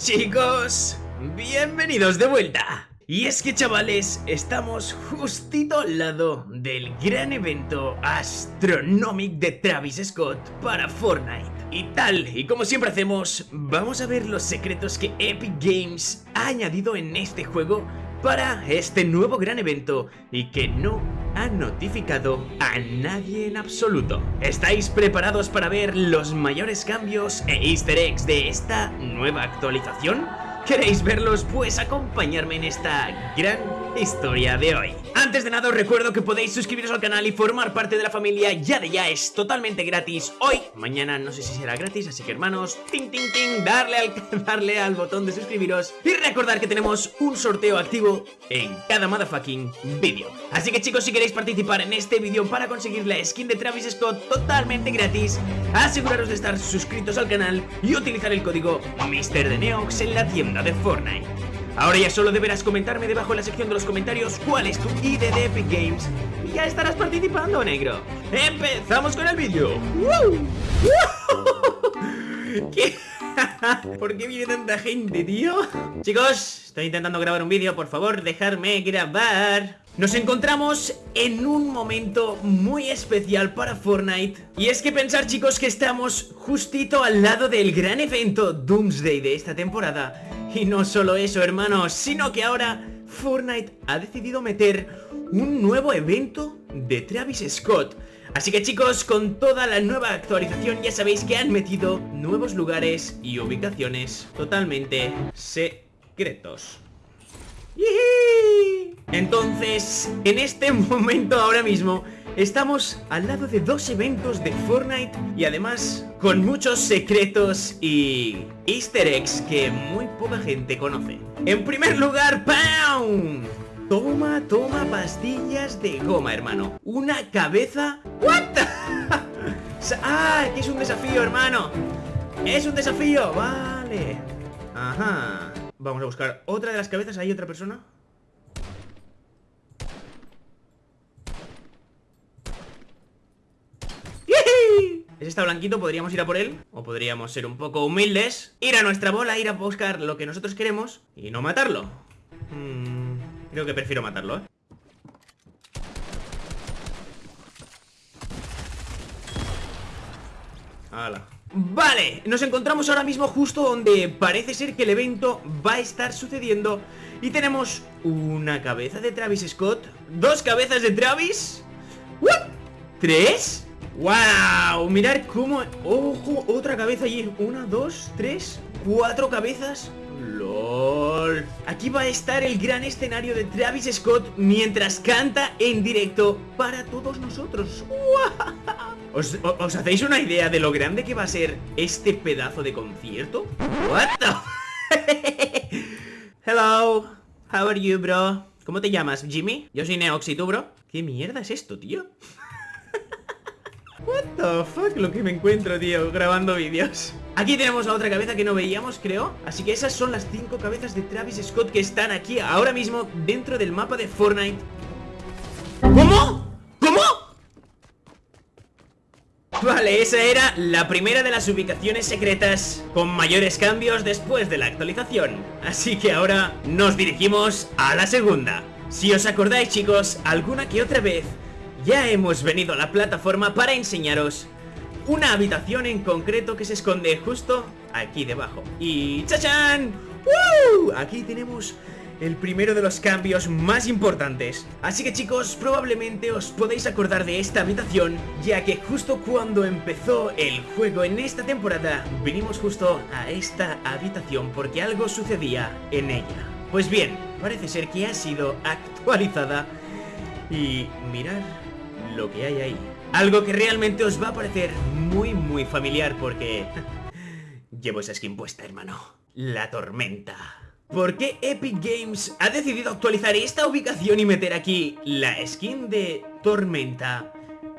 Chicos, bienvenidos de vuelta. Y es que chavales, estamos justito al lado del gran evento Astronomic de Travis Scott para Fortnite. Y tal y como siempre hacemos, vamos a ver los secretos que Epic Games ha añadido en este juego para este nuevo gran evento y que no ha notificado a nadie en absoluto. ¿Estáis preparados para ver los mayores cambios e easter eggs de esta nueva actualización? ¿Queréis verlos? Pues acompañarme en esta gran historia de hoy. Antes de nada os recuerdo que podéis suscribiros al canal y formar parte de la familia ya de ya es totalmente gratis hoy, mañana no sé si será gratis, así que hermanos, ting ting darle al, darle al botón de suscribiros y recordar que tenemos un sorteo activo en cada motherfucking vídeo. Así que chicos, si queréis participar en este vídeo para conseguir la skin de Travis Scott totalmente gratis, aseguraros de estar suscritos al canal y utilizar el código MrDeneox en la tienda de Fortnite. Ahora ya solo deberás comentarme debajo en la sección de los comentarios cuál es tu ID de Epic Games. Y ya estarás participando, negro. ¡Empezamos con el vídeo! ¿Por qué viene tanta gente, tío? Chicos, estoy intentando grabar un vídeo, por favor, dejarme grabar. Nos encontramos en un momento muy especial para Fortnite. Y es que pensar chicos que estamos justito al lado del gran evento Doomsday de esta temporada y no solo eso, hermanos, sino que ahora Fortnite ha decidido meter un nuevo evento de Travis Scott. Así que chicos, con toda la nueva actualización ya sabéis que han metido nuevos lugares y ubicaciones totalmente secretos. Entonces, en este momento ahora mismo Estamos al lado de dos eventos de Fortnite y además con muchos secretos y easter eggs que muy poca gente conoce. En primer lugar, ¡pam! Toma, toma pastillas de goma, hermano. Una cabeza... ¿What? ¡Ah! Que es un desafío, hermano. Es un desafío, vale. Ajá. Vamos a buscar otra de las cabezas. ¿Hay otra persona? Ese está blanquito, podríamos ir a por él O podríamos ser un poco humildes Ir a nuestra bola, ir a buscar lo que nosotros queremos Y no matarlo hmm, Creo que prefiero matarlo, ¿eh? ¡Hala! Vale, nos encontramos ahora mismo justo donde parece ser que el evento va a estar sucediendo Y tenemos una cabeza de Travis Scott Dos cabezas de Travis ¿What? ¿Tres? ¡Wow! Mirar cómo... ¡Ojo! Otra cabeza allí. Una, dos, tres, cuatro cabezas. ¡Lol! Aquí va a estar el gran escenario de Travis Scott mientras canta en directo para todos nosotros. ¿Os, ¿Os, hacéis una idea de lo grande que va a ser este pedazo de concierto? ¿What the... Hello, how are you, bro? ¿Cómo te llamas, Jimmy? Yo soy Neox, ¿y tú, bro? ¿Qué mierda es esto, tío? What the fuck lo que me encuentro, tío, grabando vídeos. Aquí tenemos la otra cabeza que no veíamos, creo. Así que esas son las cinco cabezas de Travis Scott que están aquí ahora mismo dentro del mapa de Fortnite. ¿Cómo? ¿Cómo? Vale, esa era la primera de las ubicaciones secretas con mayores cambios después de la actualización. Así que ahora nos dirigimos a la segunda. Si os acordáis chicos, alguna que otra vez ya hemos venido a la plataforma para enseñaros una habitación en concreto que se esconde justo aquí debajo. Y ¡chachán! ¡Uh! Aquí tenemos el primero de los cambios más importantes Así que chicos, probablemente os podéis acordar de esta habitación Ya que justo cuando empezó el juego en esta temporada Vinimos justo a esta habitación porque algo sucedía en ella Pues bien, parece ser que ha sido actualizada Y mirar lo que hay ahí. Algo que realmente os va a parecer muy muy familiar porque... Llevo esa skin puesta, hermano. La tormenta. ¿Por qué Epic Games ha decidido actualizar esta ubicación y meter aquí la skin de Tormenta?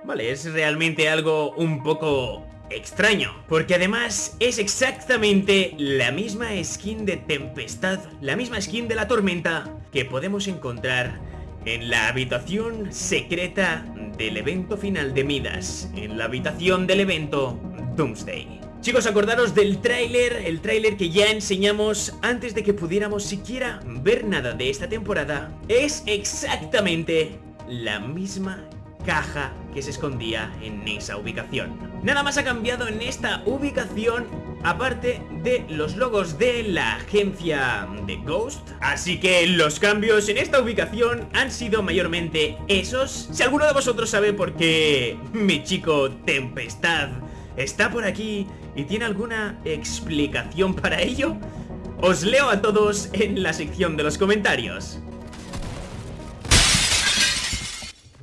Vale, es realmente algo un poco extraño Porque además es exactamente la misma skin de Tempestad La misma skin de la Tormenta que podemos encontrar en la habitación secreta del evento final de Midas, en la habitación del evento Doomsday. Chicos, acordaros del tráiler, el tráiler que ya enseñamos antes de que pudiéramos siquiera ver nada de esta temporada. Es exactamente la misma caja que se escondía en esa ubicación. Nada más ha cambiado en esta ubicación aparte de los logos de la agencia de Ghost. Así que los cambios en esta ubicación han sido mayormente esos. Si alguno de vosotros sabe por qué mi chico Tempestad está por aquí y tiene alguna explicación para ello, os leo a todos en la sección de los comentarios.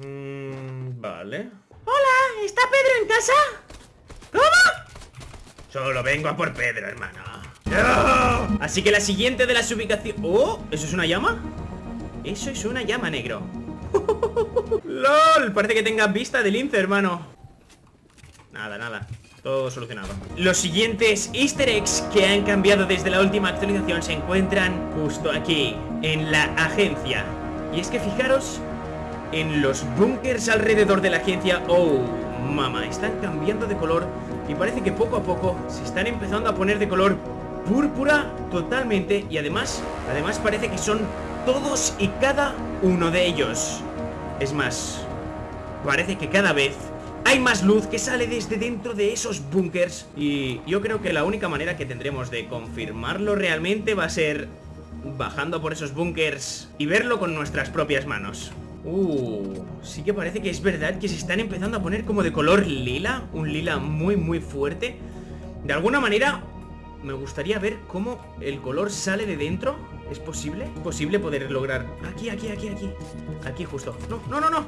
Mm, vale. Hola, ¿está Pedro en casa? ¿Cómo? Solo vengo a por Pedro, hermano. Así que la siguiente de las ubicaciones... ¡Oh! ¿Eso es una llama? Eso es una llama, negro. ¡Lol! Parece que tengas vista del lince, hermano. Nada, nada. Todo solucionado. Los siguientes easter eggs que han cambiado desde la última actualización se encuentran justo aquí, en la agencia. Y es que fijaros en los bunkers alrededor de la agencia. ¡Oh, mamá! Están cambiando de color y parece que poco a poco se están empezando a poner de color púrpura totalmente y además, además parece que son todos y cada uno de ellos. Es más, parece que cada vez hay más luz que sale desde dentro de esos bunkers y yo creo que la única manera que tendremos de confirmarlo realmente va a ser bajando por esos bunkers y verlo con nuestras propias manos. Uh, sí que parece que es verdad que se están empezando a poner como de color lila Un lila muy muy fuerte De alguna manera me gustaría ver cómo el color sale de dentro ¿Es posible? ¿Es posible poder lograr? Aquí, aquí, aquí, aquí Aquí justo No, no, no, no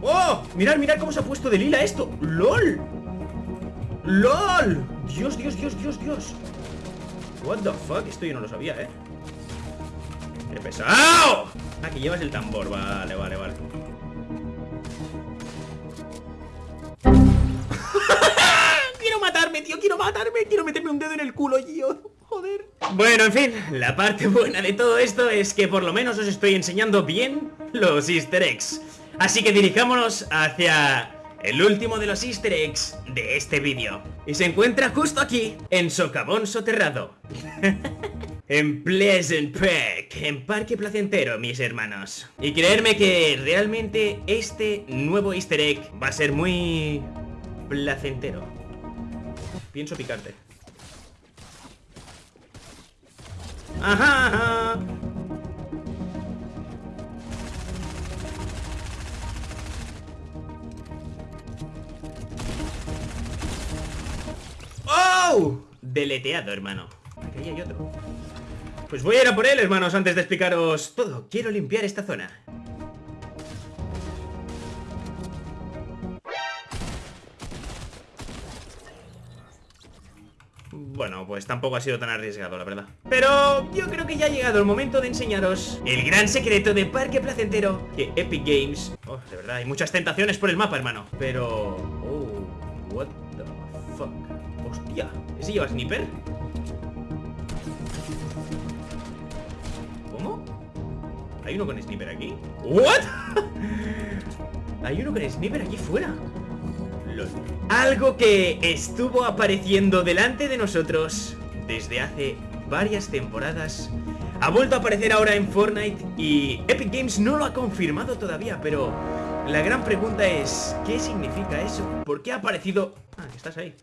¡Oh! Mirad, mirad cómo se ha puesto de lila esto ¡Lol! ¡Lol! Dios, Dios, Dios, Dios, Dios What the fuck? Esto yo no lo sabía, ¿eh? ¡Qué pesado! Aquí llevas el tambor, vale, vale, vale. Quiero matarme, tío, quiero matarme Quiero meterme un dedo en el culo, tío. Joder. Bueno, en fin, la parte buena de todo esto es que por lo menos os estoy enseñando bien los easter eggs. Así que dirijámonos hacia el último de los easter eggs de este vídeo. Y se encuentra justo aquí, en Socavón Soterrado En Pleasant Park, en Parque Placentero, mis hermanos. Y creerme que realmente este nuevo easter egg va a ser muy... placentero. Pienso picarte. Ajá, ajá. ¡Oh! Deleteado, hermano. Aquí hay otro Pues voy a ir a por él, hermanos, antes de explicaros todo. Quiero limpiar esta zona. Bueno, pues tampoco ha sido tan arriesgado, la verdad. Pero yo creo que ya ha llegado el momento de enseñaros El gran secreto de Parque Placentero Que Epic Games... Oh, de verdad, hay muchas tentaciones por el mapa, hermano. Pero... Oh, what the fuck Hostia, ¿ese lleva sniper? ¿Hay uno con sniper aquí? ¿What? Hay uno con sniper aquí fuera algo que estuvo apareciendo delante de nosotros desde hace varias temporadas ha vuelto a aparecer ahora en Fortnite y Epic Games no lo ha confirmado todavía, pero la gran pregunta es, ¿qué significa eso? ¿Por qué ha aparecido...? Ah, estás ahí.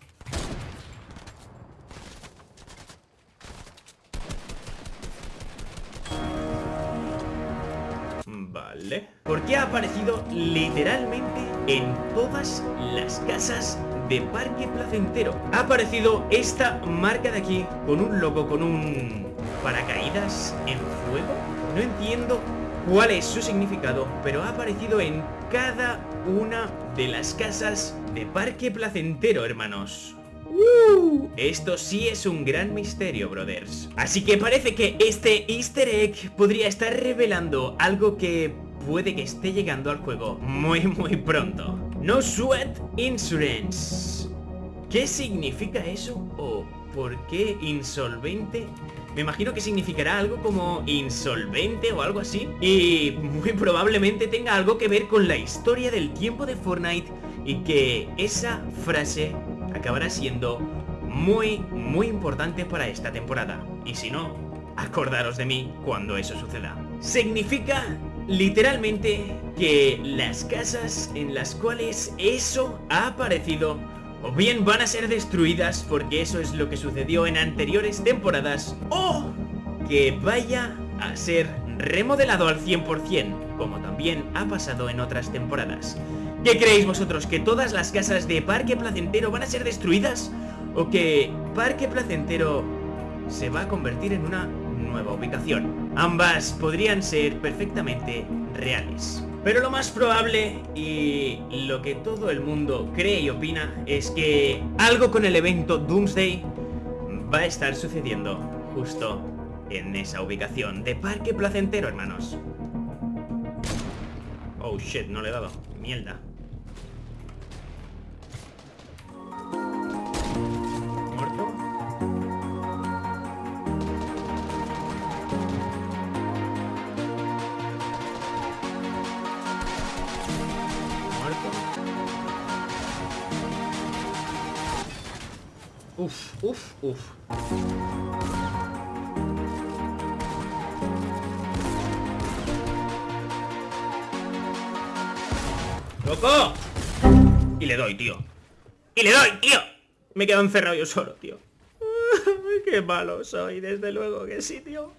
Vale. ¿Por qué ha aparecido literalmente en todas las casas de Parque Placentero? Ha aparecido esta marca de aquí con un logo, con un paracaídas en fuego. No entiendo cuál es su significado, pero ha aparecido en cada una de las casas de Parque Placentero, hermanos. Esto sí es un gran misterio, brothers Así que parece que este easter egg podría estar revelando algo que puede que esté llegando al juego muy muy pronto No Sweat Insurance ¿Qué significa eso? ¿O por qué insolvente? Me imagino que significará algo como insolvente o algo así Y muy probablemente tenga algo que ver con la historia del tiempo de Fortnite Y que esa frase acabará siendo muy, muy importante para esta temporada. Y si no, acordaros de mí cuando eso suceda. Significa literalmente que las casas en las cuales eso ha aparecido o bien van a ser destruidas porque eso es lo que sucedió en anteriores temporadas o que vaya a ser remodelado al 100% como también ha pasado en otras temporadas. ¿Qué creéis vosotros? ¿Que todas las casas de Parque Placentero van a ser destruidas? ¿O que Parque Placentero se va a convertir en una nueva ubicación? Ambas podrían ser perfectamente reales. Pero lo más probable y lo que todo el mundo cree y opina es que algo con el evento Doomsday va a estar sucediendo justo en esa ubicación de Parque Placentero, hermanos. Oh shit, no le he dado. Mierda. Uf, uf, uf. ¡Loco! Y le doy, tío. ¡Y le doy, tío! Me quedo encerrado yo solo, tío. ¡Qué malo soy! Desde luego que sí, tío.